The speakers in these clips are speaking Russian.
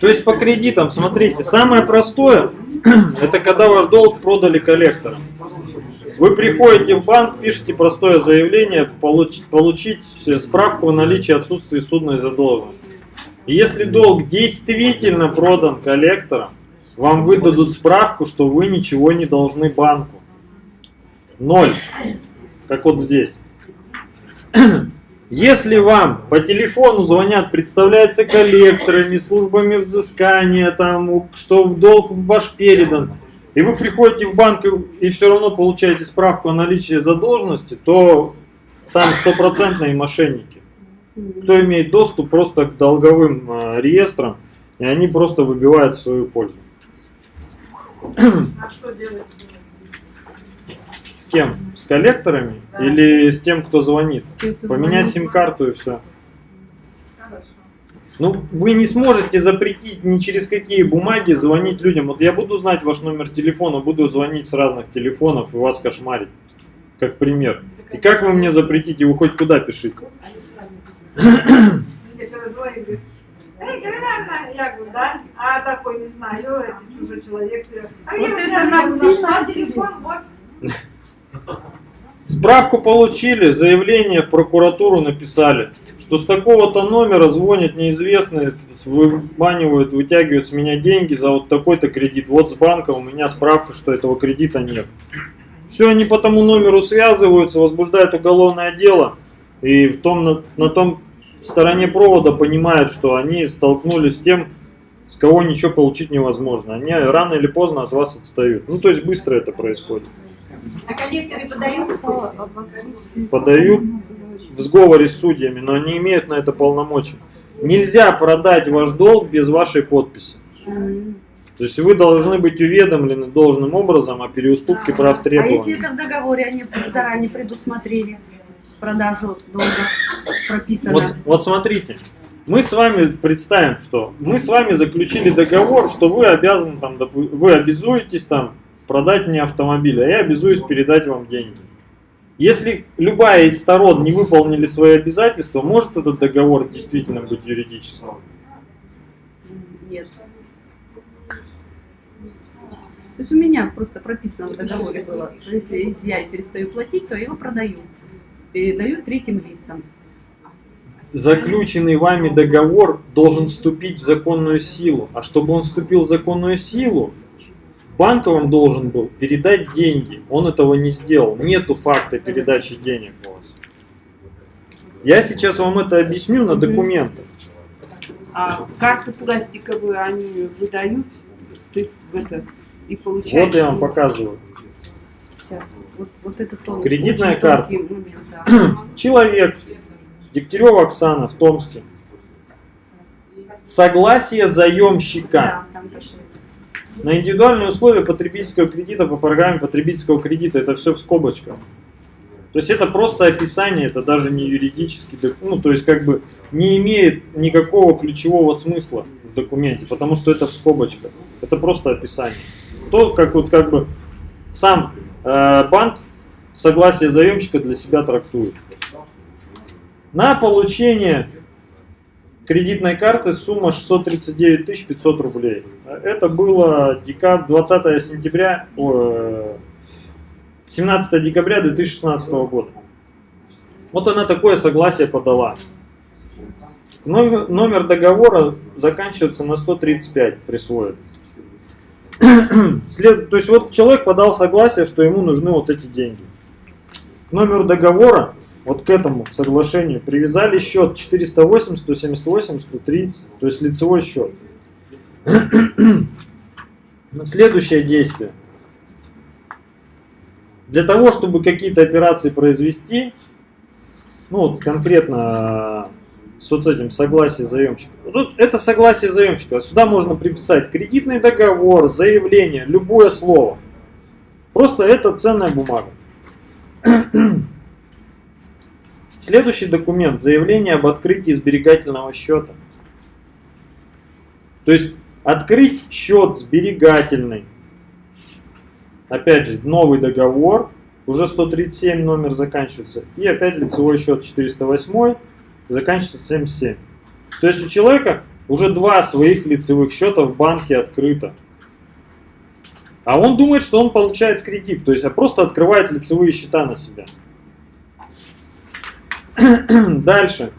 То есть по кредитам, смотрите, самое простое, это когда ваш долг продали коллекторам. Вы приходите в банк, пишете простое заявление, получить, получить справку о наличии отсутствия судной задолженности. Если долг действительно продан коллектором, вам выдадут справку, что вы ничего не должны банку. Ноль. Как вот здесь. Если вам по телефону звонят, представляются коллекторами, службами взыскания, там, что долг ваш передан, и вы приходите в банк и, все равно получаете справку о наличии задолженности, то там стопроцентные мошенники. Кто имеет доступ просто к долговым э, реестрам, и они просто выбивают в свою пользу. А что делать? Кем? С коллекторами Да. или с тем, кто звонит? Кто Поменять сим-карту и все. Хорошо. Ну, вы не сможете запретить ни через какие бумаги звонить людям. Вот я буду знать ваш номер телефона, буду звонить с разных телефонов и вас кошмарить. Как пример. И как вы мне запретите? Вы хоть куда пишите? Я говорю, Эй, Галина, я говорю, да? А такой не знаю, это чужой человек. А Вот я это сильно телефон, вот. Справку получили, заявление в прокуратуру написали, что с такого-то номера звонят неизвестные, выманивают, вытягивают с меня деньги за вот такой-то кредит. Вот с банка у меня справка, что этого кредита нет. Все, они по тому номеру связываются, возбуждают уголовное дело, и в том, на, на том стороне провода понимают, что они столкнулись с тем, с кого ничего получить невозможно. Они рано или поздно от вас отстают. Ну, то есть быстро это происходит. А коллекторы подают подают в сговоре с судьями, но не имеют на это полномочий. Нельзя продать ваш долг без вашей подписи. То есть вы должны быть уведомлены должным образом о переуступке прав А требований. если это в договоре они заранее предусмотрели продажу долга прописано? Вот, вот смотрите, мы с вами представим, что мы с вами заключили договор, что вы обязаны там, вы обязуетесь там продать мне автомобиль, а я обязуюсь передать вам деньги. Если любая из сторон не выполнили свои обязательства, может этот договор действительно быть юридическим? Нет. То есть у меня просто прописано в договоре было, что если если я перестаю платить, то я его продаю. Передаю третьим лицам. Заключенный вами договор должен вступить в законную силу. А чтобы он вступил в законную силу, банк вам должен был передать деньги. Он этого не сделал. Нету факта передачи денег у вас. Я сейчас вам это объясню на документах. А карту пластиковую они выдают, ты это, и получаешь. Вот я вам показываю. Сейчас. Вот, вот это тон, Кредитная карта. момент, да. Человек, Дегтярева Оксана в Томске. Согласие заемщика. Да, там. На индивидуальные условия потребительского кредита по программе потребительского кредита это все в скобочках. То есть это просто описание, это даже не юридический, ну то есть как бы не имеет никакого ключевого смысла в документе, потому что это в скобочках. Это просто описание. То, как вот как бы сам э, банк согласие заемщика для себя трактует. На получение кредитной карты сумма 639 500 рублей. Это было декабрь, 20 сентября, о, э, 17 декабря 2016 года. Вот она такое согласие подала. Номер, номер договора заканчивается на 135, присвоит. След, то есть вот человек подал согласие, что ему нужны вот эти деньги. К номеру договора, вот к этому соглашению, привязали счет 408, 178, 103, то есть лицевой счет. Следующее действие. Для того, чтобы какие-то операции произвести, ну вот конкретно с вот этим согласие заемщика. Тут это согласие заемщика. Сюда можно приписать кредитный договор, заявление, любое слово. Просто это ценная бумага. Следующий документ. Заявление об открытии сберегательного счета. То есть открыть счет сберегательный. Опять же, новый договор. Уже 137 номер заканчивается. И опять лицевой счет 408. заканчивается 77. То есть у человека уже два своих лицевых счета в банке открыто. А он думает, что он получает кредит, то есть а просто открывает лицевые счета на себя. Дальше.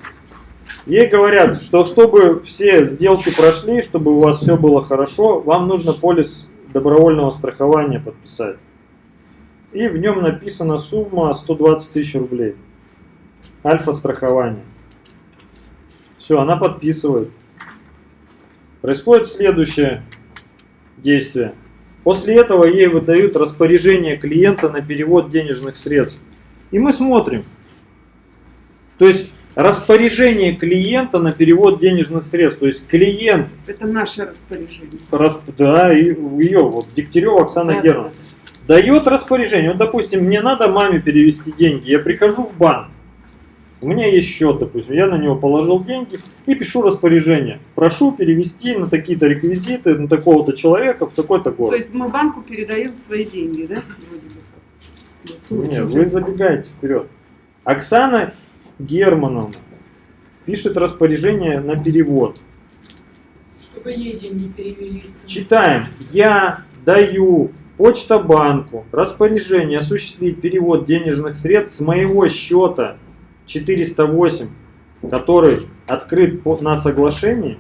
Ей говорят, что чтобы все сделки прошли, чтобы у вас все было хорошо, вам нужно полис добровольного страхования подписать. И в нем написана сумма 120 тысяч рублей. Альфа-страхование. Все, она подписывает. Происходит следующее действие. После этого ей выдают распоряжение клиента на перевод денежных средств. И мы смотрим. То есть распоряжение клиента на перевод денежных средств. То есть клиент, Это наше распоряжение. расп- да, и ее, вот Дегтярева Оксана Да, Германовна, дает распоряжение. Вот, допустим, мне надо маме перевести деньги. Я прихожу в банк. У меня есть счет, допустим, я на него положил деньги и пишу распоряжение. Прошу перевести на такие-то реквизиты, на такого-то человека в такой-то То город. есть мы банку передаем свои деньги, да? Нет, вы забегаете вперед. Оксана Германовна пишет распоряжение на перевод. Чтобы ей деньги перевелись. Читаем. Я даю Почта-банку распоряжение осуществить перевод денежных средств с моего счета 408, который открыт по- на соглашении.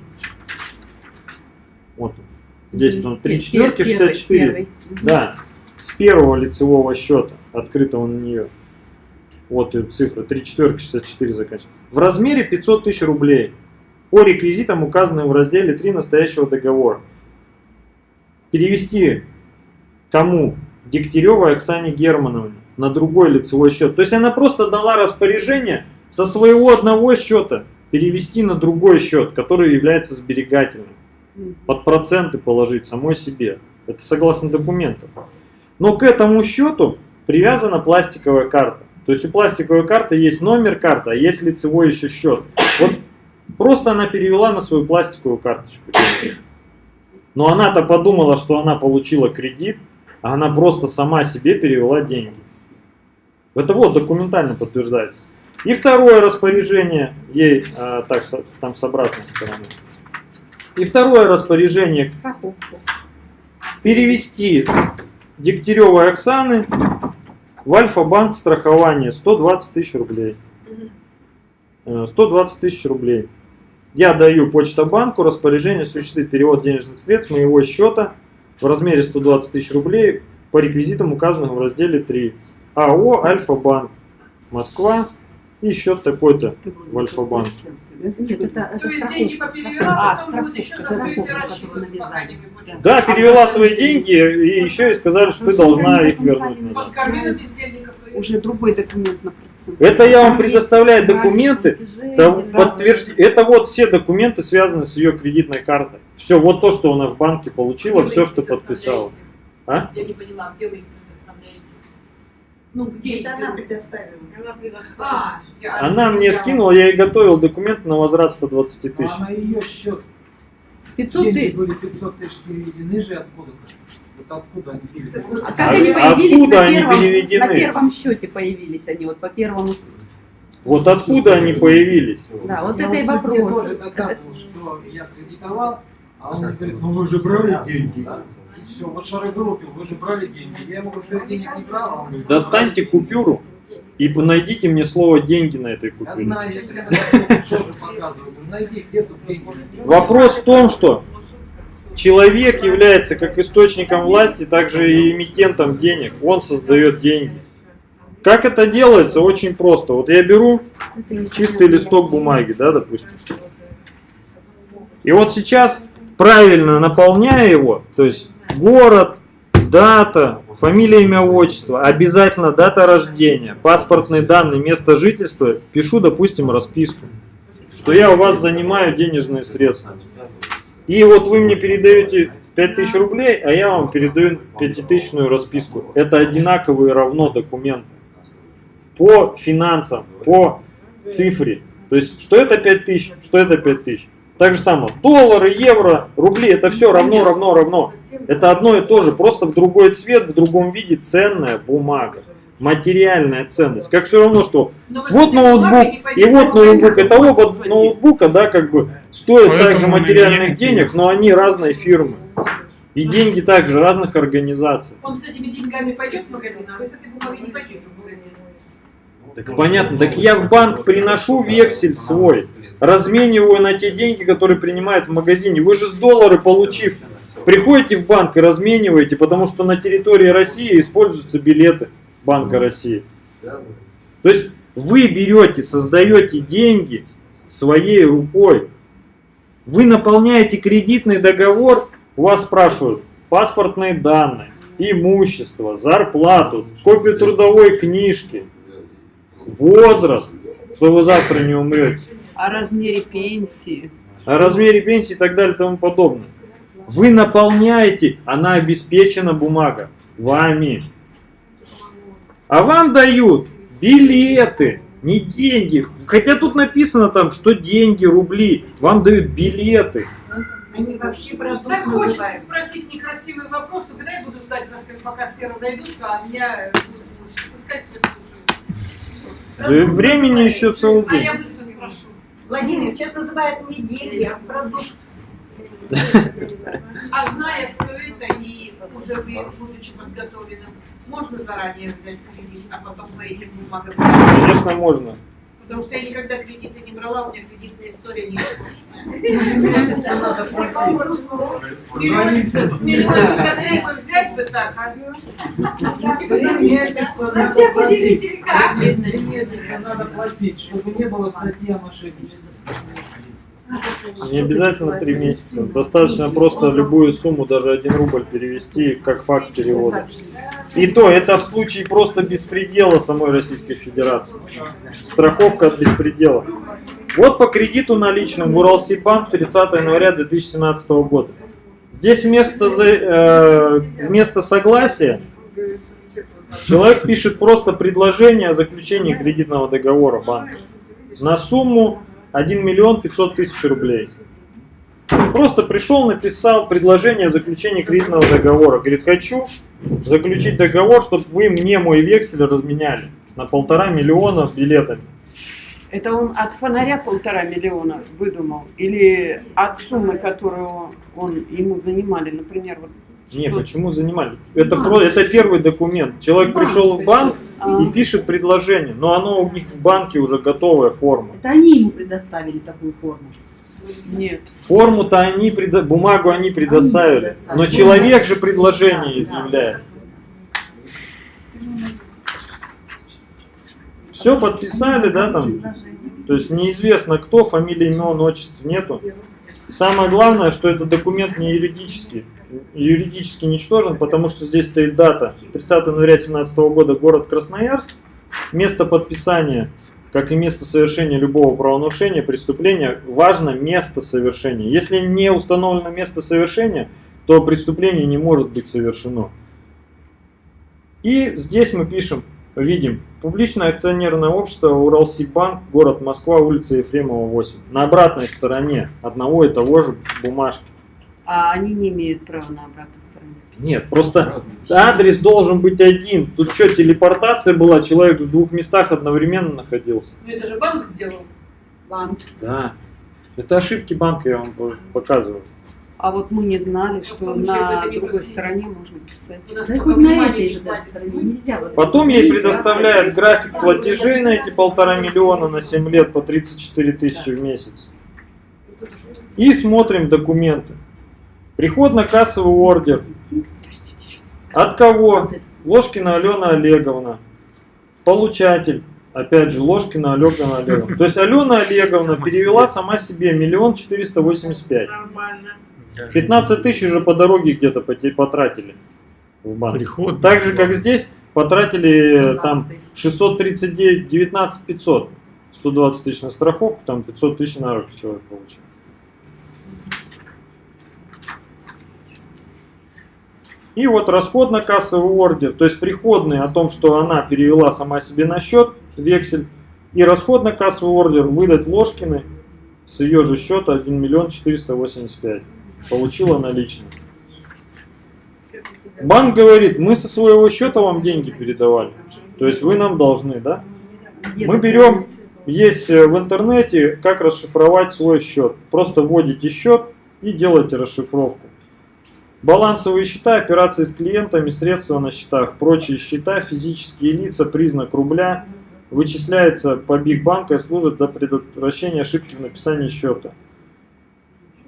Вот он. здесь потом 3 Пер- четверки первый, 64. первый. Да, с первого лицевого счета, открытого на нее. Вот цифра, 3 четверки 64 заканчивается. В размере 500 тысяч рублей. По реквизитам, указанным в разделе 3 настоящего договора. Перевести кому? Дегтяревой Оксане Германовне на другой лицевой счет. То есть она просто дала распоряжение со своего одного счета перевести на другой счет, который является сберегательным под проценты положить самой себе. Это согласно документам. Но к этому счету привязана пластиковая карта. То есть у пластиковой карты есть номер карты, а есть лицевой еще счет. Вот просто она перевела на свою пластиковую карточку. Но она-то подумала, что она получила кредит, а она просто сама себе перевела деньги. Это вот документально подтверждается. И второе распоряжение ей, а, так, со- там с обратной стороны. И второе распоряжение Страховку. перевести с Дегтяревой Оксаны в Альфа-банк страхование 120 тысяч рублей. Э, 120 тысяч рублей. Я даю Почта-банку распоряжение осуществить перевод денежных средств с моего счета в размере 120 тысяч рублей по реквизитам, указанным в разделе 3. АО Альфа-банк. Москва. И счет такой-то. В Альфа-банке. Нет, это, это То есть страховка. деньги поперевела, А, потом еще за пока не. Да, перевела свои деньги и еще и сказали, что ты должна их вернуть. бездельников. Уже другой документ на. Это я вам предоставляю документы, подтвержди- Это вот все документы, связанные с ее кредитной картой. Все, вот то, что она в банке получила, все, что подписала. А? Я не поняла, где вы? Ну, где? Это она предоставила. Она предоставила. А, я- Она мне я- скинула, я ей готовил документы на возврат 120 тысяч. А на ее счет 500 деньги тысяч. были 500 тысяч переведены же откуда-то? Вот откуда они переведены? А как они А появились откуда на они первом, переведены? на первом счете появились они, вот по первому. Вот откуда они появились? Да, вот Я это и вопрос. тоже доказывал, что я кредитовал, а он говорит, ну вы же брали деньги. Все, вот шарогруппил, вы же брали деньги. Я ему говорю, что я денег не брал, а он говорит, Достаньте купюру и найдите мне слово деньги на этой Я купюре. знаю, я всегда тоже показываю. Говорю, Найди, где тут деньги. Вопрос в том, что человек является как источником власти, также и эмитентом денег. Он создает деньги. Как это делается? Очень просто. Вот я беру чистый листок бумаги, да, допустим. И вот сейчас, правильно наполняя его, то есть город, дата, фамилия, имя, отчество, обязательно дата рождения, паспортные данные, место жительства, пишу, допустим, расписку, что я у вас занимаю денежные средства. И вот вы мне передаете 5000 рублей, а я вам передаю пятитысячную расписку. Это одинаковые равно документы. По финансам, по цифре. То есть, что это 5000, что это 5000. Так же самое, доллары, евро, рубли, это все равно, равно, равно. Это одно и то же, просто в другой цвет, в другом виде ценная бумага. материальная ценность. Как все равно, что Но с вот ноутбук и вот ноутбук. Это оба ноутбука, да, как бы стоят также материальных денег, но они разные фирмы. И деньги также разных организаций. Он с этими деньгами пойдет в магазин, а вы с этой бумагой не пойдете в магазин. Так понятно, так я в банк приношу вексель свой, размениваю на те деньги, которые принимают в магазине. Вы же с доллары получив, приходите в банк и размениваете, потому что на территории России используются билеты Банка России. То есть вы берете, создаете деньги своей рукой. Вы наполняете кредитный договор, у вас спрашивают паспортные данные, имущество, зарплату, копию трудовой книжки, возраст, что вы завтра не умрете, О размере пенсии. о размере пенсии и так далее и тому подобное. Вы наполняете, она обеспечена бумага вами. А вам дают билеты, не деньги. Хотя тут написано там, что деньги, рубли. Вам дают билеты. Они вообще продукт Так хочется называют. спросить некрасивый вопрос, но когда я буду ждать вас, как пока все разойдутся, а меня э, будет лучше. Пускай все слушают. Да времени еще целый А день. я быстро. Владимир, сейчас называют не деньги, а продукт. А зная все это и уже вы, будучи подготовленным, можно заранее взять кредит, а потом по этим бумагам. Конечно, можно. Потому что я никогда кредиты не брала, у меня кредитная история не Миллион миллиончик опять бы взять бы так, а На всех как? Месяца надо платить, чтобы не было статьи о мошенничестве. Не обязательно три месяца. Достаточно просто любую сумму, даже один рубль перевести как факт перевода. И то, это в случае просто беспредела самой Российской Федерации. Страховка от беспредела. Вот по кредиту наличным в Уралсибанк 30 января 2017 года. Здесь вместо, э, вместо согласия человек пишет просто предложение о заключении кредитного договора банка на сумму 1 миллион 500 тысяч рублей. Просто пришел, написал предложение о заключении кредитного договора. Говорит, хочу заключить договор, чтобы вы мне мой вексель разменяли на полтора миллиона билетами. Это он от фонаря полтора миллиона выдумал? Или от суммы, которую он ему занимали, например, вот Не, почему занимали? Это, про, это первый документ. Человек пришел в банк а, и пишет предложение, но оно у них в банке уже готовая форма. Это они ему предоставили такую форму. нет. Форму-то они, предо- бумагу они предоставили, предоставили. но человек же предложение изъявляет. Все подписали, да, там? То есть неизвестно кто, фамилии, имен, отчеств нету. Самое главное, что этот документ не юридический. Юридически ничтожен, потому что здесь стоит дата 30 января 2017 года, город Красноярск. Место подписания, как и место совершения любого правонарушения, преступления, важно место совершения. Если не установлено место совершения, то преступление не может быть совершено. И здесь мы пишем, видим, публичное акционерное общество Уралсибанк, город Москва, улица Ефремова, 8. На обратной стороне одного и того же бумажки. А они не имеют права на обратной стороне. Нет, просто адрес должен быть один. Тут что, телепортация была, человек в двух местах одновременно находился. Ну это же банк сделал. Банк. Да. Это ошибки банка, я вам по- показываю. А вот мы не знали, что Потому что на другой стороне можно писать. Да хоть на этой же даже стороне нельзя. Вот Потом ей предоставляют график платежей на эти полтора миллиона на 7 лет по 34 тысячи в месяц. И смотрим документы. Приходно-кассовый ордер. От кого? Ложкина Алена Олеговна. Получатель. Опять же, Ложкина Алена Олеговна. То есть Алена Олеговна Сама перевела себе. сама себе миллион четыреста восемьдесят пять. Нормально. 15 тысяч уже по дороге где-то потратили в банк. Приход. Так же, как здесь, потратили э, 120 там тысяч. 639, 19 500. 120 тысяч на страховку, там 500 тысяч на руки человек получил. И вот расходно-кассовый ордер, то есть приходный о том, что она перевела сама себе на счет вексель, и расходно-кассовый ордер выдать Ложкиной с ее же счета 1 миллион 485. Получила наличные. Банк говорит, мы со своего счета вам деньги передавали. То есть вы нам должны, да? Мы берем, есть э, в интернете, как расшифровать свой счет. Просто вводите счет и делаете расшифровку. Балансовые счета, операции с клиентами, средства на счетах, прочие счета, физические лица, признак рубля, вычисляется по биг банка и служит для предотвращения ошибки в написании счета.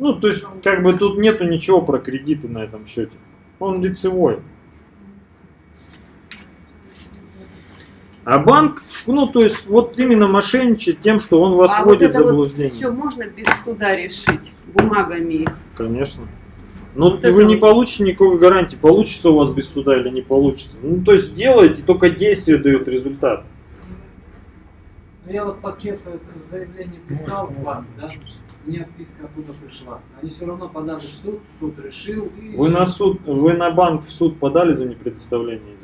Ну, то есть, как бы тут нету ничего про кредиты на этом счете. Он лицевой. А банк, ну, то есть, вот именно мошенничает тем, что он вас а вот вводит в это вот заблуждение. все можно без суда решить бумагами. Конечно. Но Вот вы не вот. получите никакой гарантии, получится у вас без суда или не получится. Ну, то есть делайте, только действие дает результат. Ну, Я вот пакет это заявление писал в банк, да? Мне отписка оттуда пришла. Они все равно подали в суд, суд решил. И Вы на суд, вы на банк в суд подали за непредоставление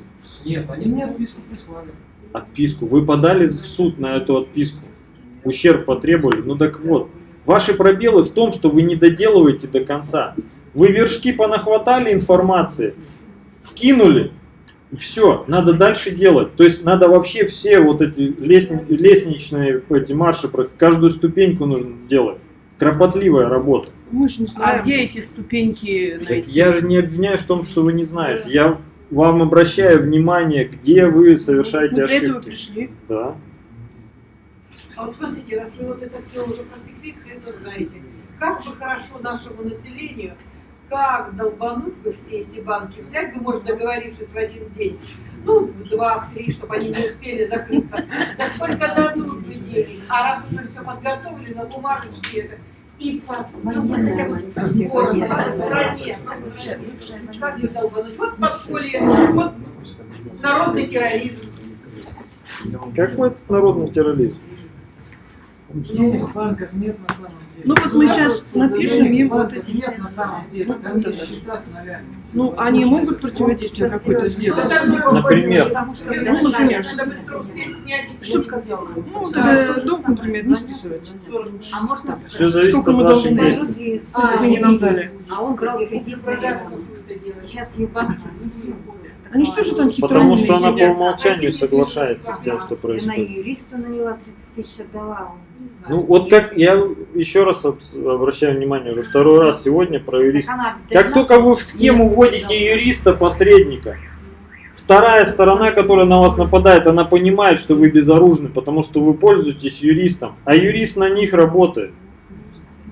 Нет, они мне отписку прислали. отписку. Вы подали в суд на эту отписку. Ущерб потребовали. Ну так вот, ваши пробелы в том, что вы не доделываете до конца. Вы вершки понахватали информации, вкинули, и все, надо дальше делать. То есть надо вообще все вот эти лестни- лестничные эти марши, каждую ступеньку нужно делать. Кропотливая работа. Мы же не А знаем. где эти ступеньки Так найти? я же не обвиняюсь в том, что вы не знаете. Я вам обращаю внимание, где вы совершаете Мы этого ошибки. пришли. Да. А вот смотрите, раз вы вот это все уже просекли, все это знаете, как бы хорошо нашему населению, как долбануть бы все эти банки, взять бы, может, договорившись в один день, ну, в два, в три, чтобы они не успели закрыться, да сколько дадут бы денег, а раз уже все подготовлено, бумажечки это, и по ну, городе, по стране, по стране. как бы долбануть, вот подполье, вот народный терроризм. Какой это народный терроризм? Денег в банках нет на самом деле. Ну вот мы щас напишем им вот эти- Нет на самом деле. Ну, Там есть счета с. Ну, они могут противодействие какое-то сделать? Например. Потому что Ну, например. надо быстро успеть снять эти. Ну, тогда долг, например, не списывать. А можно Все зависит Сколько мы должны? Многие А, Вы не нам дали. А он брал кредит. Сейчас и банки. Они что же там Потому что она по умолчанию соглашается с тем, что Она происходит. юриста наняла 30 тысяч отдала. Ну вот как я еще раз об- обращаю внимание, уже второй раз сегодня про юриста. Она Как только вы в схему вводите юриста, посредника, вторая сторона, которая на вас нападает, она понимает, что вы безоружны, потому что вы пользуетесь юристом, а юрист на них работает.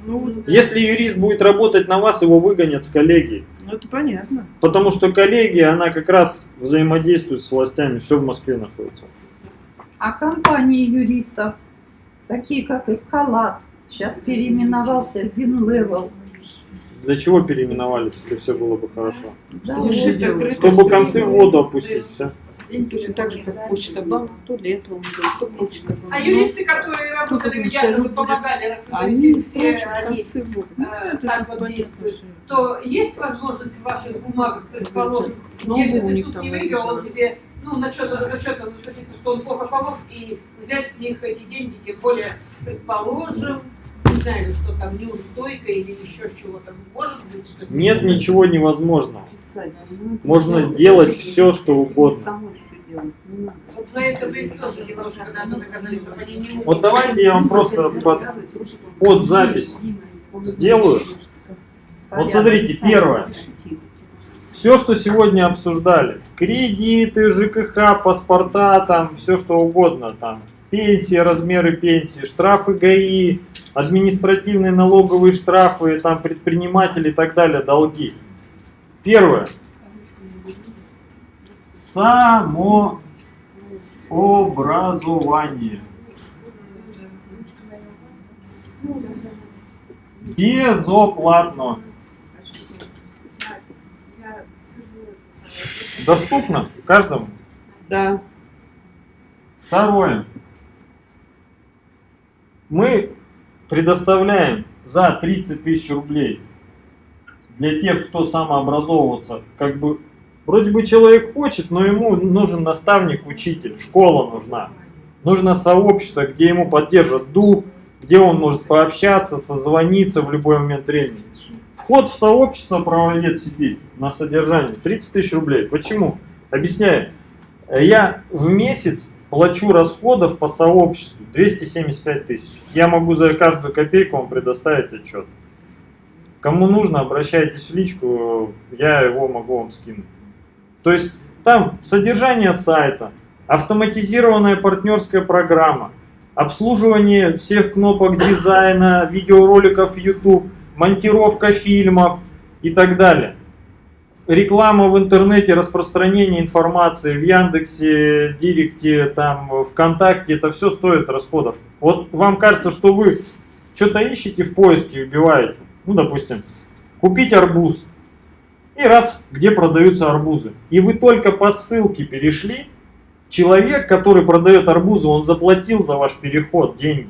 Ну, Если юрист будет работать на вас, его выгонят с коллегии. Ну, это понятно. Потому что коллегия, она как раз взаимодействует с властями, все в Москве находится. А компании юристов, такие как Эскалат, сейчас переименовался в Winlevel. Для чего переименовались, если все было бы хорошо? Да, открытый. Чтобы концы в воду опустить, все. Точно так же, как почта банк, то для этого он был, то почта банк. А юристы, которые работали в Якове, помогали, говорите, все прячут они э, так вот действуют, то есть возможность в ваших бумагах, предположим, Ну, если ты суд не выиграл, он тебе ну, на что-то за что-то зацепиться, что он плохо помог, и взять с них эти деньги, тем более, предположим, не знаю, что там неустойка или еще чего-то. Может быть, что Нет ничего невозможного. Писать. Ну, Можно это делать все, что угодно. Вот за это вы тоже немножко надо доказать, чтобы они не Вот давайте я вам просто под, под запись сделаю. Вот смотрите, первое. Все, что сегодня обсуждали, кредиты, ЖКХ, паспорта, там, все что угодно, там, пенсии, размеры пенсии, штрафы ГАИ, административные налоговые штрафы, там, предприниматели и так далее, долги. Первое. Самообразование. Безоплатно. Доступно каждому. Да. Второе. Мы предоставляем за 30 тысяч рублей для тех, кто самообразовываться, как бы, вроде бы человек хочет, но ему нужен наставник, учитель, школа нужна. Нужно сообщество, где ему поддержат дух, где он может пообщаться, созвониться в любой момент времени. Вход в сообщество правовед Сибирь на содержание 30 тысяч рублей. Почему? Объясняю. Я в месяц плачу расходов по сообществу 275 тысяч. Я могу за каждую копейку вам предоставить отчет. Кому нужно, обращайтесь в личку, я его могу вам скинуть. То есть там содержание сайта, автоматизированная партнерская программа, обслуживание всех кнопок дизайна, видеороликов YouTube, монтировка фильмов и так далее. Реклама в интернете, распространение информации в Яндексе, Директе, там, ВКонтакте, это все стоит расходов. Вот вам кажется, что вы что-то ищете в поиске, вбиваете, ну, допустим, купить арбуз, и раз, где продаются арбузы. И вы только по ссылке перешли, человек, который продает арбузы, он заплатил за ваш переход деньги.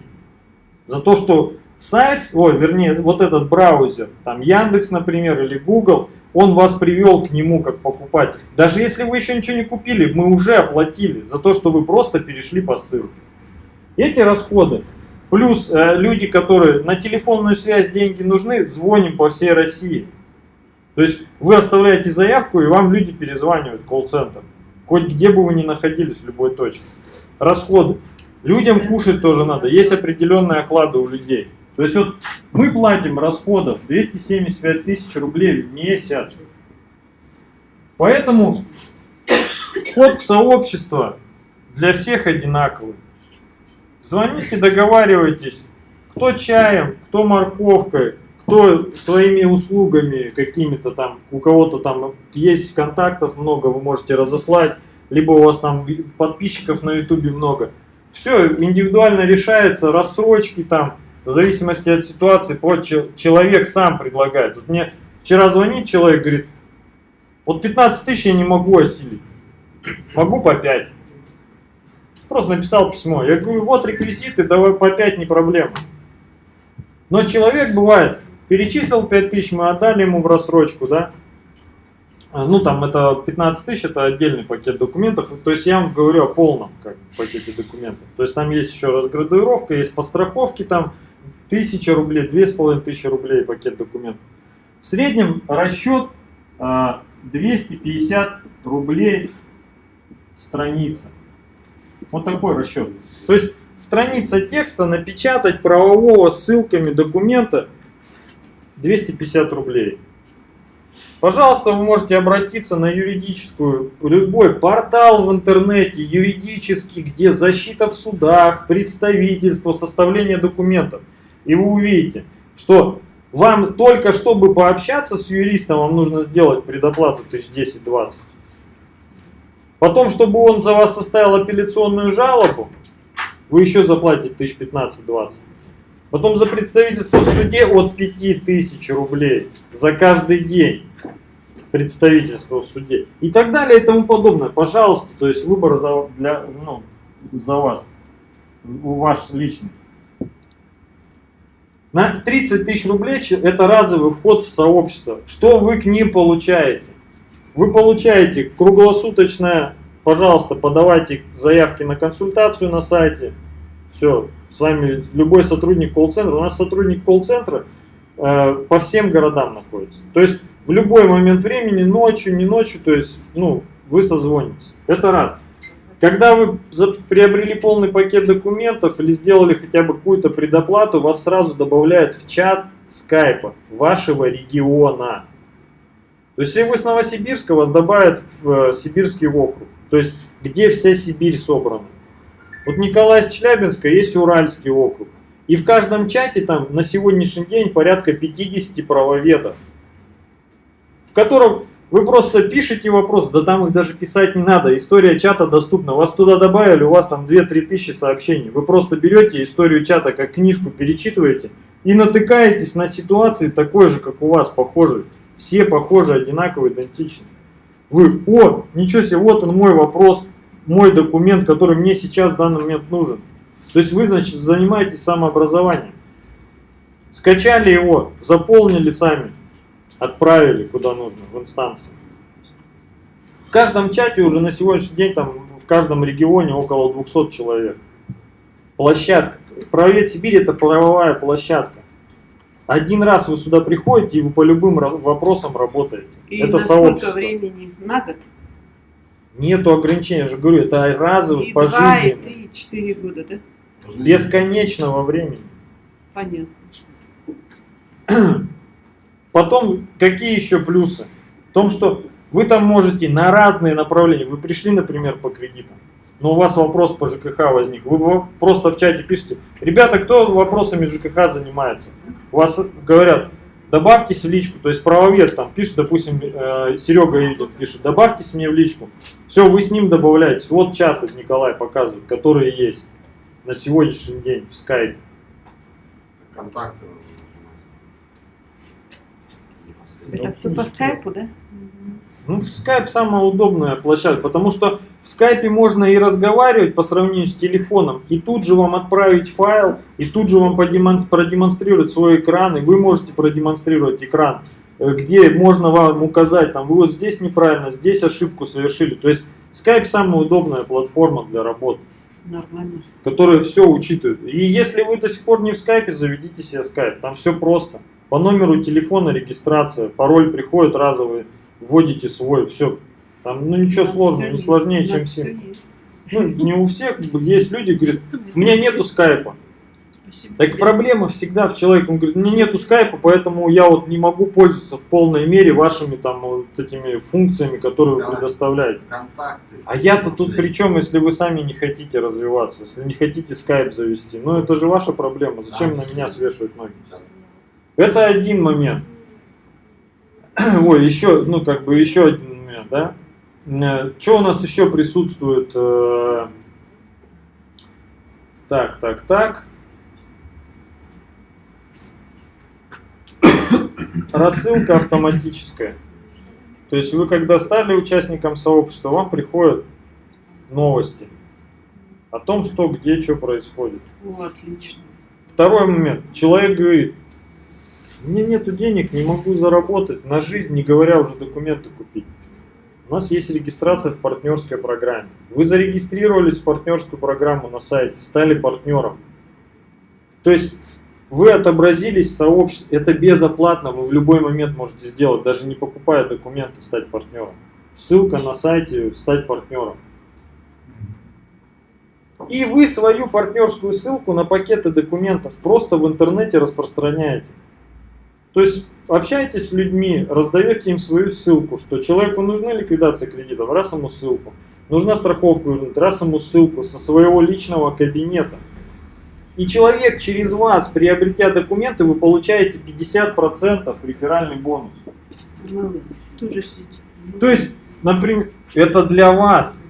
За то, что сайт, ой, вернее, вот этот браузер, там Яндекс, например, или Google, он вас привел к нему как покупатель. Даже если вы еще ничего не купили, мы уже оплатили за то, что вы просто перешли по ссылке. Эти расходы, плюс э, люди, которые на телефонную связь деньги нужны, звоним по всей России. То есть вы оставляете заявку, и вам люди перезванивают, колл-центр. Хоть где бы вы ни находились, в любой точке. Расходы. Людям кушать тоже надо. Есть определенные оклады у людей. То есть вот мы платим расходов 275 тысяч рублей в месяц. Поэтому вход в сообщество для всех одинаковый. Звоните, договаривайтесь, кто чаем, кто морковкой, кто своими услугами какими-то там, у кого-то там есть контактов много, вы можете разослать, либо у вас там подписчиков на ютубе много. Все индивидуально решается, рассрочки там, в зависимости от ситуации, человек сам предлагает. Вот мне вчера звонит человек, говорит, вот 15 тысяч я не могу осилить, могу по 5. Просто написал письмо. Я говорю, вот реквизиты, давай по 5 не проблема. Но человек бывает, перечислил 5 тысяч, мы отдали ему в рассрочку, да. А, Ну, там это 15 тысяч, это отдельный пакет документов. То есть я вам говорю о полном как, пакете документов. То есть там есть еще разградуировка, есть по страховке там 1000 рублей, 2500 рублей пакет документов. В среднем расчет а, 250 рублей страница. Вот такой расчет. То есть страница текста напечатать правового ссылками документа 250 рублей. Пожалуйста, вы можете обратиться на юридическую, любой портал в интернете, юридический, где защита в судах, представительство, составление документов. И вы увидите, что вам только чтобы пообщаться с юристом, вам нужно сделать предоплату 1010-20. Потом, чтобы он за вас составил апелляционную жалобу, вы еще заплатите 1015-20. Потом за представительство в суде от 5000 рублей за каждый день представительство в суде. И так далее и тому подобное. Пожалуйста, то есть выбор за, для, ну, за вас, ваш личный. На 30 тысяч рублей это разовый вход в сообщество. Что вы к ним получаете? Вы получаете круглосуточное, пожалуйста, подавайте заявки на консультацию на сайте. Все, с вами любой сотрудник колл-центра. У нас сотрудник колл-центра э, по всем городам находится. То есть в любой момент времени, ночью, не ночью, то есть, ну, вы созвонитесь. Это раз. Когда вы приобрели полный пакет документов или сделали хотя бы какую-то предоплату, вас сразу добавляют в чат скайпа вашего региона. То есть, если вы с Новосибирска, вас добавят в э, Сибирский округ. То есть, где вся Сибирь собрана. Вот Николай из Челябинска есть Уральский округ. И в каждом чате там на сегодняшний день порядка 50 правоведов, в котором вы просто пишете вопрос, да там их даже писать не надо, история чата доступна, вас туда добавили, у вас там 2-3 тысячи сообщений. Вы просто берете историю чата как книжку, перечитываете и натыкаетесь на ситуации такой же, как у вас, похожие. Все похожи, одинаковые, идентичны. Вы, о, ничего себе, вот он мой вопрос, мой документ, который мне сейчас в данный момент нужен. То есть вы, значит, занимаетесь самообразованием. Скачали его, заполнили сами, отправили куда нужно, в инстанции. В каждом чате уже на сегодняшний день, там, в каждом регионе около 200 человек. Площадка. Правовед Сибирь это правовая площадка. Один раз вы сюда приходите, и вы по любым вопросам работаете. И это на сколько сообщество. времени? На год? Нету ограничения, я же говорю, это разовый, И два, и пожизненный, три, и четыре года, да? бесконечного времени. Понятно. Потом, какие еще плюсы? В том, что вы там можете на разные направления, вы пришли, например, по кредитам, но у вас вопрос по ЖКХ возник, вы просто в чате пишете, ребята, кто вопросами ЖКХ занимается? У вас говорят, добавьтесь в личку, то есть правовед там пишет, допустим, э, Серега идет, пишет, добавьтесь мне в личку. Все, вы с ним добавляетесь. Вот чаты Николай показывает, которые есть на сегодняшний день в скайпе. Контакты. Это все по скайпу, да? Ну, скайп самая удобная площадка, потому что в скайпе можно и разговаривать по сравнению с телефоном, и тут же вам отправить файл, и тут же вам продемонстрировать свой экран, и вы можете продемонстрировать экран, э, где можно вам указать, там, вы вот здесь неправильно, здесь ошибку совершили. То есть скайп самая удобная платформа для работы, Нормально. которая все учитывает. И если вы до сих пор не в скайпе, заведите себе скайп, там все просто. По номеру телефона регистрация, пароль приходит разовый, вводите свой, все. Там, ну ничего сложного, не есть, сложнее, чем нас все. всё есть. Ну, не у всех, есть люди, говорят, у меня нету скайпа. Так проблема всегда в человеке, он говорит, у меня нету скайпа, поэтому я вот не могу пользоваться в полной мере вашими там вот этими функциями, которые вы Да. предоставляете. Контакты. А я-то тут при чем, если вы сами не хотите развиваться, если не хотите скайп завести? Ну это же ваша проблема, зачем на меня свешивать ноги? Это один момент. Ой, еще, ну как бы еще один момент, да? Что у нас еще присутствует? Э, Так, так, так. Рассылка автоматическая. То есть вы когда стали участником сообщества, вам приходят новости о том, что где, что происходит. О, отлично. Второй момент. Человек говорит, у меня нету денег, не могу заработать на жизнь, не говоря уже документы купить. У нас есть регистрация в партнерской программе. Вы зарегистрировались в партнерскую программу на сайте, стали партнером. То есть вы отобразились в сообществе, это безоплатно, вы в любой момент можете сделать, даже не покупая документы, стать партнером. Ссылка на сайте «Стать партнером». И вы свою партнерскую ссылку на пакеты документов просто в интернете распространяете. То есть общаетесь с людьми, раздаете им свою ссылку, что человеку нужна ликвидация кредитов, раз ему ссылку. Нужна страховка раз ему ссылку со своего личного кабинета. И человек через вас, приобретя документы, вы получаете 50% реферальный бонус. То есть, например, это для вас,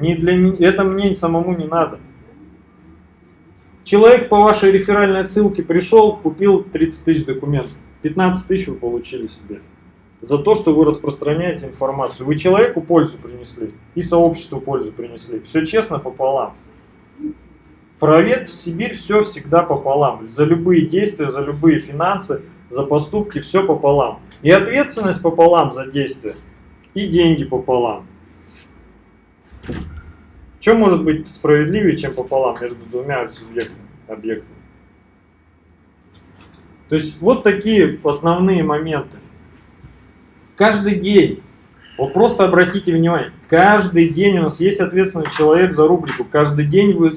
не для это мне самому не надо. Человек по вашей реферальной ссылке пришел, купил 30 тысяч документов. 15 тысяч вы получили себе. За то, что вы распространяете информацию. Вы человеку пользу принесли и сообществу пользу принесли. Все честно пополам. Провед в Сибирь все всегда пополам. За любые действия, за любые финансы, за поступки все пополам. И ответственность пополам за действия, и деньги пополам. Что может быть справедливее, чем пополам между двумя субъектами, объектами? То есть вот такие основные моменты. Каждый день, вот просто обратите внимание, каждый день у нас есть ответственный человек за рубрику. Каждый день вы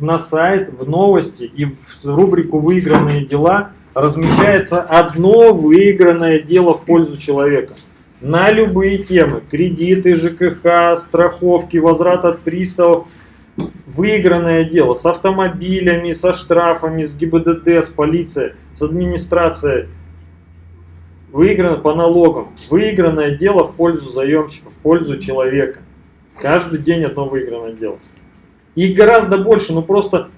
на сайт, в новости и в рубрику «Выигранные дела» размещается одно выигранное дело в пользу человека. На любые темы. Кредиты, ЖКХ, страховки, возврат от приставов. Выигранное дело с автомобилями, со штрафами, с ГИБДД, с полицией, с администрацией. Выиграно по налогам. Выигранное дело в пользу заемщика, в пользу человека. Каждый день одно выигранное дело. Их гораздо больше, ну просто,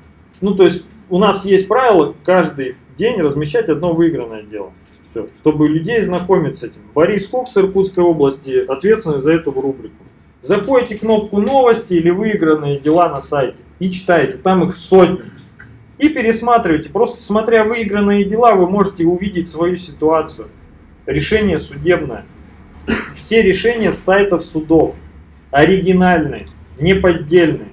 ну то есть у нас есть правило каждый день размещать одно выигранное дело. Все, чтобы людей знакомить с этим. Борис Кокс Иркутской области ответственный за эту рубрику. Заходите кнопку новости или выигранные дела на сайте и читаете, там их сотни. И пересматривайте, просто смотря выигранные дела, вы можете увидеть свою ситуацию. Решение судебное. Все решения с сайтов судов. Оригинальные, неподдельные.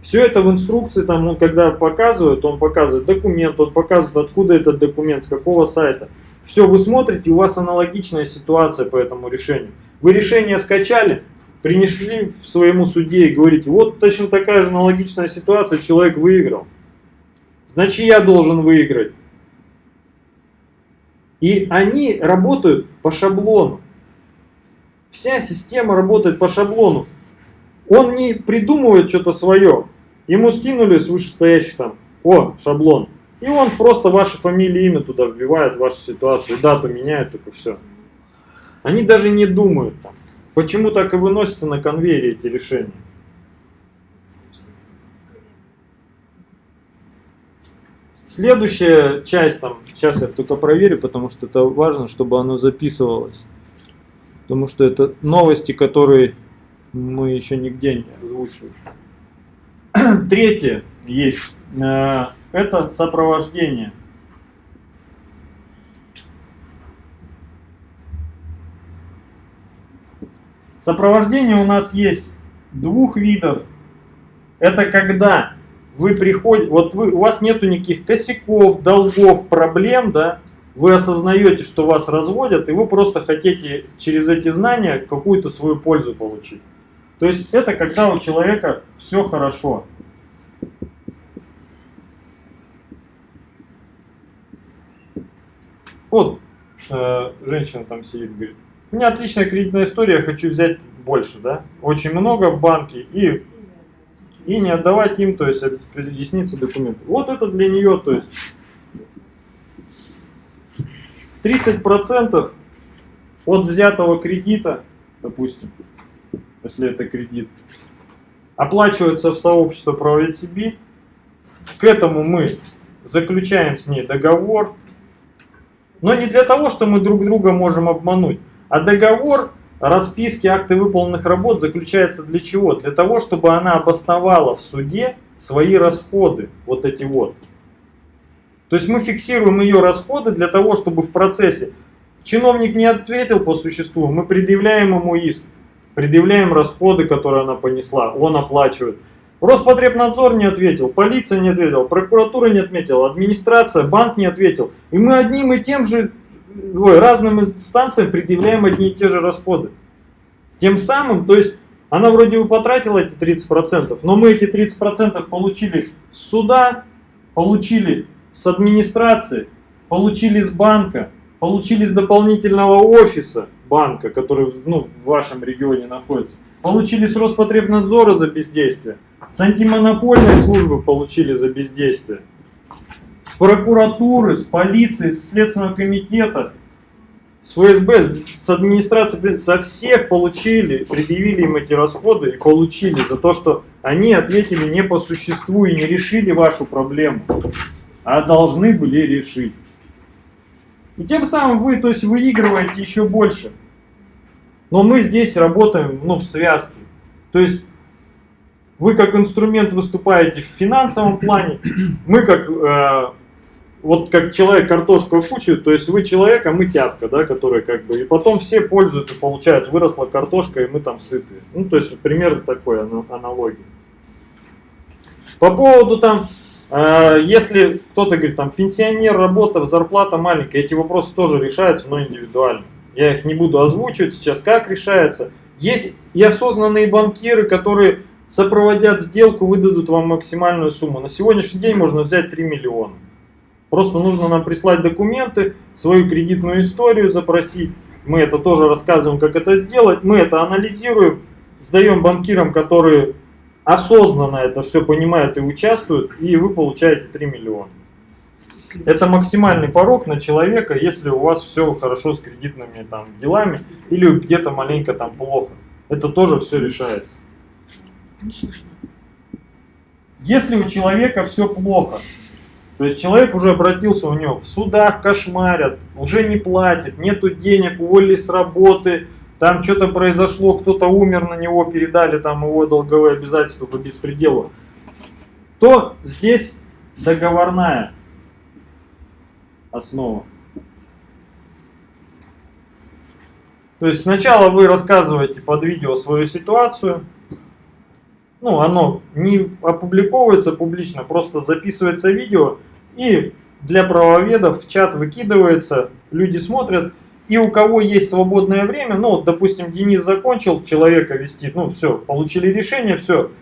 Все это в инструкции, там, он когда показывает, он показывает документ, он показывает, откуда этот документ, с какого сайта. Все, вы смотрите, у вас аналогичная ситуация по этому решению. Вы решение скачали, принесли в своему суде и говорите, вот точно такая же аналогичная ситуация, человек выиграл. Значит, я должен выиграть. И они работают по шаблону. Вся система работает по шаблону. Он не придумывает что-то свое. Ему скинули с вышестоящих там, о, шаблон. И он просто ваши фамилии, имя туда вбивает, вашу ситуацию, дату меняет, только все. Они даже не думают. Почему так и выносятся на конвейере эти решения? Следующая часть, там, сейчас я только проверю, потому что это важно, чтобы оно записывалось. Потому что это новости, которые мы еще нигде не озвучивали. Третье есть. Э, Это сопровождение. Сопровождение у нас есть двух видов. Это когда вы приходите, вот вы, у вас нету никаких косяков, долгов, проблем, да, вы осознаете, что вас разводят, и вы просто хотите через эти знания какую-то свою пользу получить. То есть это когда у человека все хорошо. Вот э, женщина там сидит, говорит, у меня отличная кредитная история, хочу взять больше, да, очень много в банке и, и не отдавать им, то есть объясниться документы. Вот это для нее, то есть 30% от взятого кредита, допустим, если это кредит, оплачивается в сообщество правовед Сибирь. К этому мы заключаем с ней договор, но не для того, что мы друг друга можем обмануть, а договор расписки акты выполненных работ заключается для чего? Для того, чтобы она обосновала в суде свои расходы, вот эти вот. То есть мы фиксируем ее расходы для того, чтобы в процессе чиновник не ответил по существу, мы предъявляем ему иск, предъявляем расходы, которые она понесла, он оплачивает. Роспотребнадзор не ответил, полиция не ответила, прокуратура не отметила, администрация, банк не ответил. И мы одним и тем же, ой, разным инстанциям предъявляем одни и те же расходы. Тем самым, то есть она вроде бы потратила эти 30%, но мы эти 30% получили с суда, получили с администрации, получили с банка, получили с дополнительного офиса банка, который ну, в вашем регионе находится, получили с Роспотребнадзора за бездействие, с антимонопольной службы получили за бездействие, прокуратуры, с полиции, с Следственного комитета, с ФСБ, с администрации, со всех получили, предъявили им эти расходы и получили за то, что они ответили не по существу и не решили вашу проблему, а должны были решить. И тем самым вы, то есть, выигрываете еще больше. Но мы здесь работаем ну, в связке. То есть вы как инструмент выступаете в финансовом плане, мы как э, вот как человек картошку кучу, то есть вы человек, а мы тяпка, да, который как бы, и потом все пользуются, получают, выросла картошка, и мы там сытые. Ну, то есть примерно такой аналогии. По поводу там, э, если кто-то говорит, там, пенсионер, работа, зарплата маленькая, эти вопросы тоже решаются, но индивидуально. Я их не буду озвучивать сейчас, как решается. Есть и осознанные банкиры, которые сопроводят сделку, выдадут вам максимальную сумму. На сегодняшний день можно взять 3 миллиона. Просто нужно нам прислать документы, свою кредитную историю запросить. Мы это тоже рассказываем, как это сделать. Мы это анализируем, сдаем банкирам, которые осознанно это все понимают и участвуют, и вы получаете 3 миллиона. Это максимальный порог на человека, если у вас все хорошо с кредитными там, делами или где-то маленько там плохо. Это тоже все решается. Если у человека все плохо, то есть человек уже обратился у него, в судах кошмарят, уже не платит, нету денег, уволили с работы, там что-то произошло, кто-то умер, на него передали там его долговые обязательства по беспределу, то здесь договорная основа. То есть сначала вы рассказываете под видео свою ситуацию, ну, оно не опубликовывается публично, просто записывается видео и для правоведов в чат выкидывается, люди смотрят, И у кого есть свободное время, ну, допустим, Денис закончил человека вести, ну, все, получили решение, все,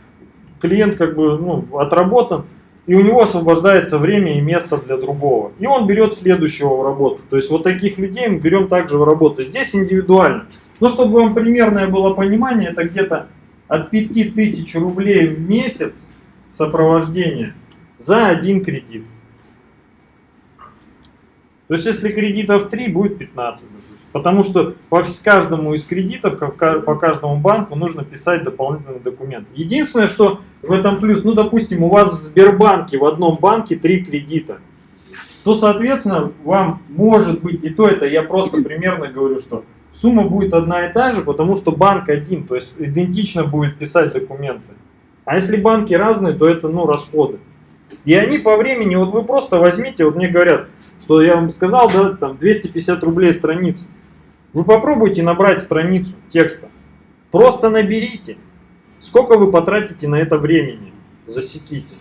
клиент как бы, ну, отработан, и у него освобождается время и место для другого. И он берет следующего в работу. То есть вот таких людей мы берем также в работу. Здесь индивидуально. Ну, чтобы вам примерное было понимание, это где-то от 5000 рублей в месяц сопровождение за один кредит. То есть, если кредитов 3, будет 15. допустим. Потому что по каждому из кредитов, по каждому банку, нужно писать дополнительный документ. Единственное, что в этом плюс, ну, допустим, у вас в Сбербанке, в одном банке 3 кредита, то, соответственно, вам может быть, и то это я просто примерно говорю, что сумма будет одна и та же, потому что банк один, то есть идентично будет писать документы. А если банки разные, то это, ну, расходы. И они по времени, вот вы просто возьмите, вот мне говорят, что я вам сказал, да, там 250 рублей страница. Вы попробуйте набрать страницу текста. Просто наберите. Сколько вы потратите на это времени? Засеките.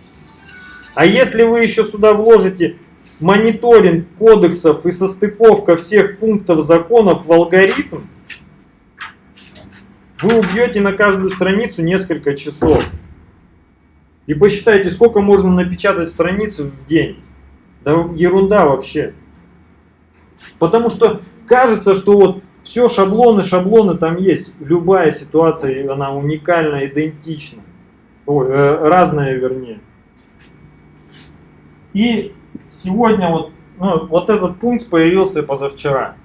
А если вы еще сюда вложите мониторинг кодексов и состыковка всех пунктов законов в алгоритм, вы убьете на каждую страницу несколько часов. И посчитайте, сколько можно напечатать страниц в день. Да ерунда вообще. Потому что кажется, что вот все шаблоны, шаблоны там есть. Любая ситуация, она уникальна, идентична. Ой, э, разная вернее. И сегодня вот, ну, вот этот пункт появился позавчера.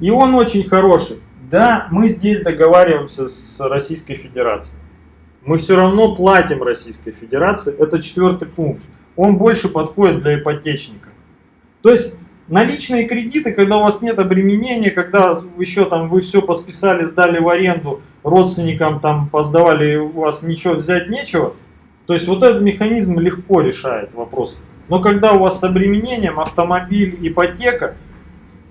И он очень хороший. Да, мы здесь договариваемся с Российской Федерацией. Мы все равно платим Российской Федерации. Это четвертый пункт. Он больше подходит для ипотечника. То есть наличные кредиты, когда у вас нет обременения, когда еще там вы все посписали, сдали в аренду, родственникам там поздавали, у вас ничего взять нечего. То есть вот этот механизм легко решает вопрос. Но когда у вас с обременением автомобиль, ипотека,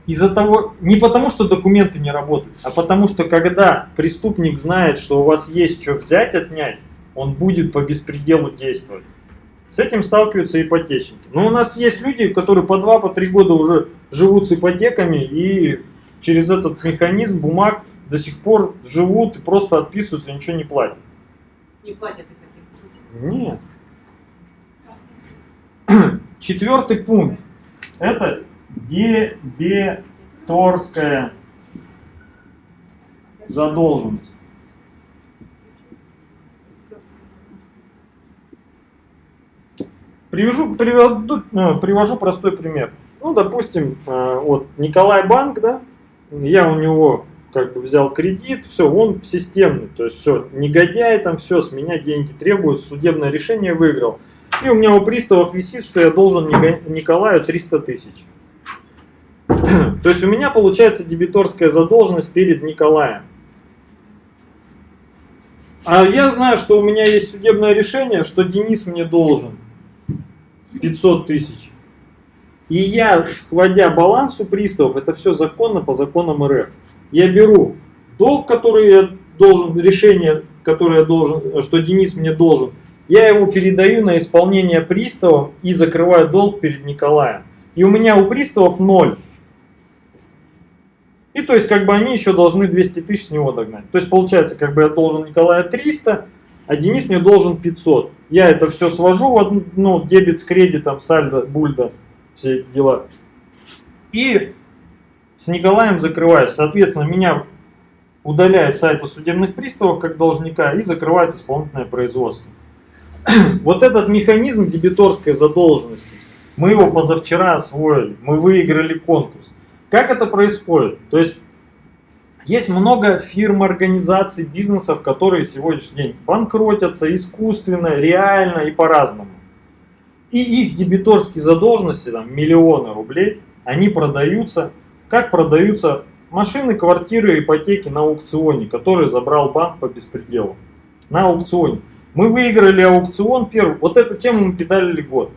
из-за того, не потому что документы не работают, а потому что когда преступник знает, что у вас есть что взять, отнять, он будет по беспределу действовать. С этим сталкиваются ипотечники. Но у нас есть люди, которые по 2-3 по три года уже живут с ипотеками и через этот механизм бумаг до сих пор живут и просто отписываются, ничего не платят. Не платят. Нет. Четвертый пункт. Это дебиторская задолженность. Привожу, приведу, э, привожу простой пример. Ну, допустим, э, вот Николай Банк, да, я у него как бы взял кредит, все, он системный, то есть все, негодяй там, все, с меня деньги требуют, судебное решение выиграл. И у меня у приставов висит, что я должен Николаю 300 тысяч. То есть у меня получается дебиторская задолженность перед Николаем. А я знаю, что у меня есть судебное решение, что Денис мне должен 500 тысяч. И я, складя баланс у приставов, это все законно по законам РФ. Я беру долг, который я должен, решение, которое я должен, что Денис мне должен, я его передаю на исполнение приставам и закрываю долг перед Николаем. И у меня у приставов ноль. И то есть как бы они еще должны 200 тысяч с него догнать. То есть получается как бы я должен Николаю 300, а Денис мне должен 500. Я это все свожу в одну, ну, дебет с кредитом, сальдо, бульдо, все эти дела. И с Николаем закрываюсь. Соответственно, меня удаляют с сайта судебных приставов как должника и закрывают исполнительное производство. Вот этот механизм дебиторской задолженности, мы его позавчера освоили, мы выиграли конкурс. Как это происходит? То есть есть много фирм, организаций, бизнесов, которые сегодняшний день банкротятся искусственно, реально и по-разному. И их дебиторские задолженности, там, миллионы рублей, они продаются, как продаются машины, квартиры, ипотеки на аукционе, которые забрал банк по беспределу. На аукционе. Мы выиграли аукцион первый. Вот эту тему мы педалили год.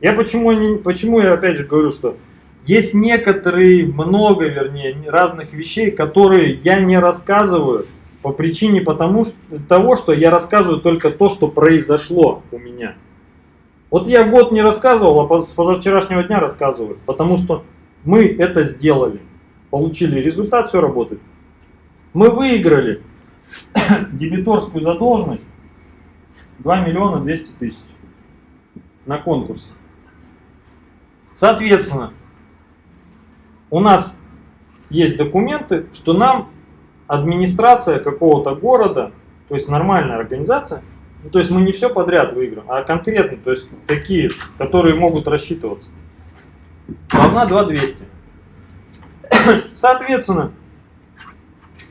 Я почему, не, почему я опять же говорю, что есть некоторые, много вернее, разных вещей, которые я не рассказываю по причине потому, что, того, что я рассказываю только то, что произошло у меня. Вот я год не рассказывал, а с позавчерашнего дня рассказываю, потому что мы это сделали. Получили результат, все работает. Мы выиграли дебиторскую задолженность 2 миллиона 200 тысяч на конкурсе. Соответственно, у нас есть документы, что нам администрация какого-то города, то есть нормальная организация, ну, то есть мы не все подряд выиграем, а конкретно, то есть такие, которые могут рассчитываться. Должна 2200. Соответственно,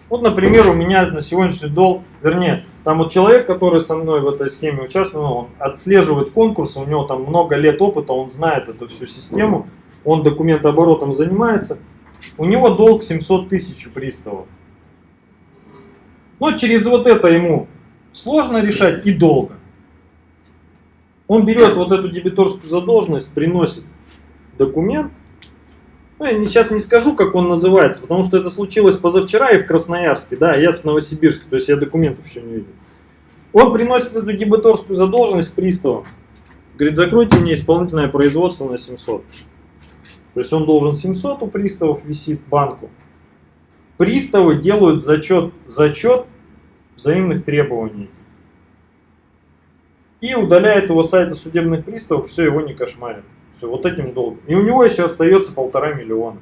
вот, например, у меня на сегодняшний долг, вернее, там вот человек, который со мной в этой схеме участвует, ну, он отслеживает конкурсы, у него там много лет опыта, он знает эту всю систему, он документооборотом занимается, у него долг 700 тысяч у приставов. Но через вот это ему сложно решать и долго. Он берет вот эту дебиторскую задолженность, приносит документ. Ну, я сейчас не скажу, как он называется, потому что это случилось позавчера и в Красноярске, да, я в Новосибирске, то есть я документов еще не видел. Он приносит эту дебиторскую задолженность приставам. Говорит, закройте мне исполнительное производство на 700. То есть он должен 700 у приставов висит банку. Приставы делают зачет, зачет взаимных требований. И удаляет его с сайта судебных приставов, все, его не кошмарит. Все, вот этим долгом. И у него еще остается полтора миллиона,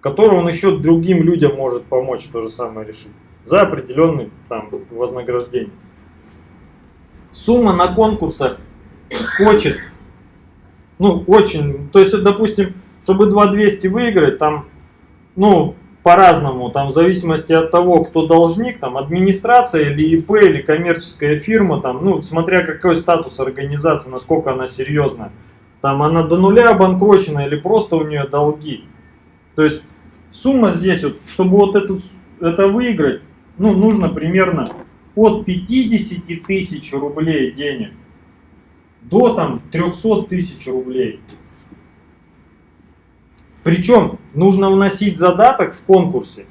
который он еще другим людям может помочь то же самое решить. За определенный там вознаграждение. Сумма на конкурсах скочит. Ну, очень. То есть, допустим, чтобы 2200 выиграть, там, ну, по-разному, там, в зависимости от того, кто должник, там, администрация или ИП, или коммерческая фирма, там, ну, смотря какой статус организации, насколько она серьезная. Там, она до нуля обанкрочена или просто у нее долги. То есть, сумма здесь, вот, чтобы вот эту, это выиграть, ну, нужно примерно от 50 тысяч рублей денег до там 300 тысяч рублей. Причем нужно вносить задаток в конкурсе,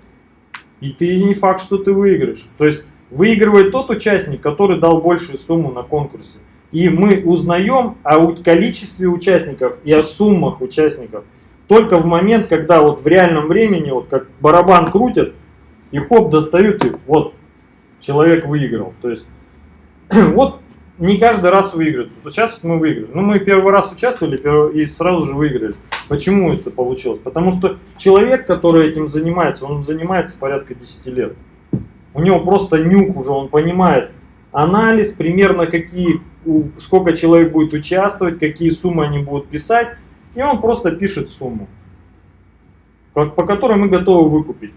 и ты не факт, что ты выиграешь. То есть выигрывает тот участник, который дал большую сумму на конкурсе. И мы узнаем о количестве участников и о суммах участников только в момент, когда вот в реальном времени, вот как барабан крутят, и хоп, достают, и вот человек выиграл. То есть вот не каждый раз выигрывается. Вот сейчас мы выиграли. Ну, мы первый раз участвовали и сразу же выиграли. Почему это получилось? Потому что человек, который этим занимается, он занимается порядка 10 лет. У него просто нюх уже, он понимает анализ, примерно какие, сколько человек будет участвовать, какие суммы они будут писать, и он просто пишет сумму, по, которой мы готовы выкупить.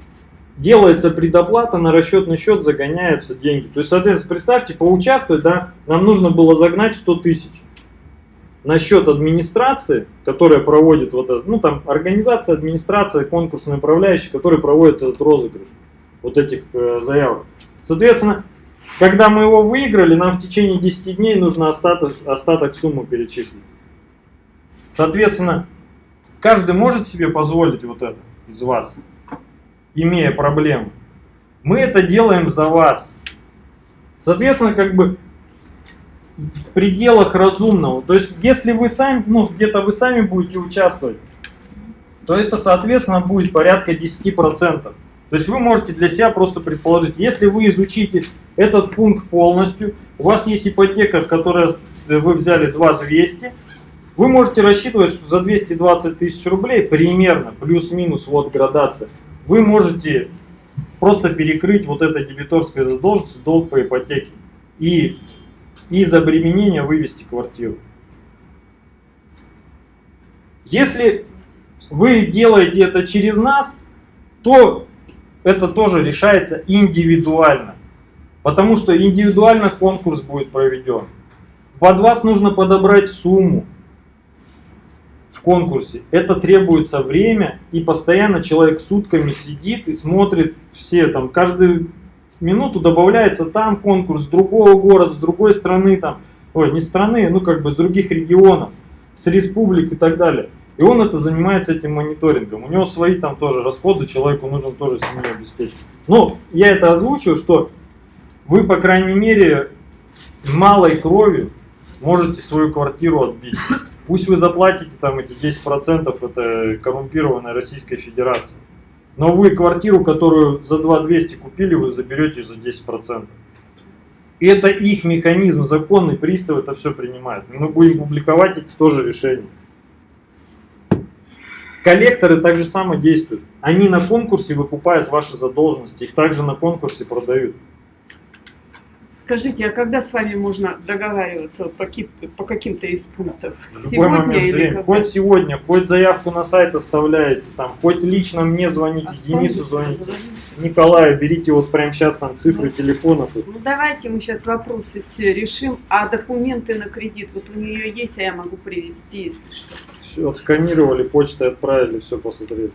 Делается предоплата, на расчетный счет загоняются деньги. То есть, соответственно, представьте, поучаствовать, да, нам нужно было загнать 100 тысяч на счет администрации, которая проводит вот это, ну там организация, администрация, конкурсный управляющий, который проводит этот розыгрыш вот этих э, заявок. Соответственно, когда мы его выиграли, нам в течение 10 дней нужно остаток, остаток суммы перечислить. Соответственно, каждый может себе позволить вот это из вас, имея проблемы. Мы это делаем за вас. Соответственно, как бы в пределах разумного. То есть, если вы сами, ну, где-то вы сами будете участвовать, то это, соответственно, будет порядка 10%. То есть вы можете для себя просто предположить, если вы изучите этот пункт полностью, у вас есть ипотека, в которой вы взяли 2200, вы можете рассчитывать, что за 220 тысяч рублей примерно, плюс-минус, вот градация, вы можете просто перекрыть вот это дебиторское задолженность, долг по ипотеке. И из обременения вывести квартиру. Если вы делаете это через нас, то это тоже решается индивидуально. Потому что индивидуально конкурс будет проведен. Под вас нужно подобрать сумму в конкурсе. Это требуется время, и постоянно человек сутками сидит и смотрит все, там, каждую минуту добавляется там конкурс с другого города, с другой страны, там, ой, не страны, ну как бы с других регионов, с республик и так далее. И он это занимается этим мониторингом. У него свои там тоже расходы, человеку нужно тоже семью обеспечить. Но я это озвучил, что вы, по крайней мере, малой кровью можете свою квартиру отбить. Пусть вы заплатите там эти 10%, это коррумпированная Российской Федерации. Но вы квартиру, которую за 2200 купили, вы заберете за 10%. И это их механизм, законный пристав это все принимает. Мы будем публиковать эти тоже решения. Коллекторы так же само действуют. Они на конкурсе выкупают ваши задолженности, их также на конкурсе продают. Скажите, а когда с вами можно договариваться по, ки- по каким-то из пунктов? В любой момент времени. когда? Хоть сегодня, хоть заявку на сайт оставляете, там, хоть лично мне звоните, Денису звоните, Николаю, берите вот прямо сейчас там цифры телефонов. и Ну давайте мы сейчас вопросы все решим, а документы на кредит, вот у нее есть, а я могу привезти, если что. Все отсканировали, почтой отправили, все посмотрели.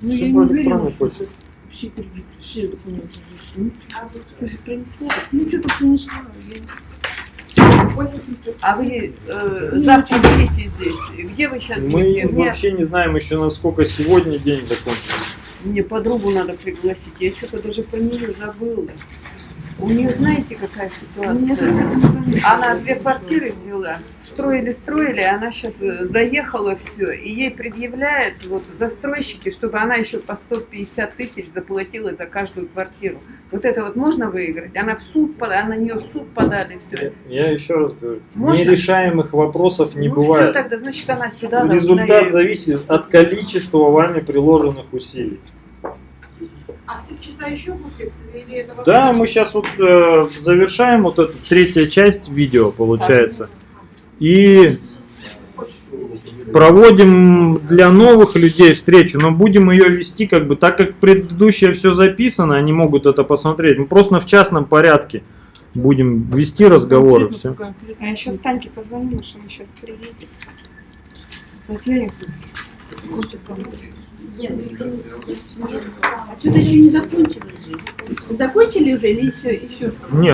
Ну, Всё я по электронной что почте. Все кредиты, все документы здесь. Ну, Ты же принесла. Ну, что-то принесла. А вы э, Ну, завтра будете здесь? Где вы сейчас Мы будете? Вообще не знаем еще, насколько сегодня день закончится. мне подругу надо пригласить, я что-то даже нее забыла. У нее знаете какая ситуация? Она две квартиры взяла, строили, строили, она сейчас заехала все, и ей предъявляют вот застройщики, чтобы она еще по 150 тысяч заплатила за каждую квартиру. Вот это вот можно выиграть? Она в суд, пода- а на нее в суд подали все. Я еще раз говорю, Можно? нерешаемых вопросов не ну, бывает. Все тогда, значит, она сюда Результат зависит от количества вами приложенных усилий. А в три часа еще будет лекция или это вот Да, мы сейчас вот э, завершаем вот эту третья часть видео, получается. И проводим для новых людей встречу, но будем ее вести как бы, так как предыдущее все записано, они могут это посмотреть. Мы просто в частном порядке будем вести разговоры. Все. А я сейчас Таньке позвоню, что она сейчас приедет. Татьяне А что-то еще не закончили же. Закончили уже или еще, еще что-то? Нет.